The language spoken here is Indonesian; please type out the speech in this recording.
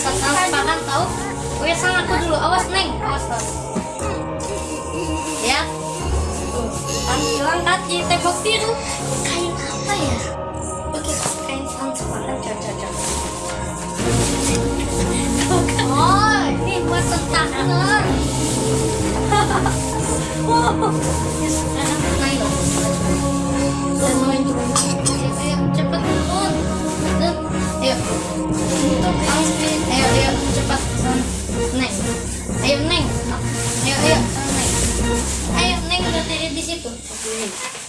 transparan tahu? Oke sang aku dulu. Awas neng. Awas tahu ya. Tuh kan hilang kaki tembok biru. Kain apa ya? Oke kain transparan coba oh ini buat tangan wow yes, sekarang naik Ahora te 10 segundos.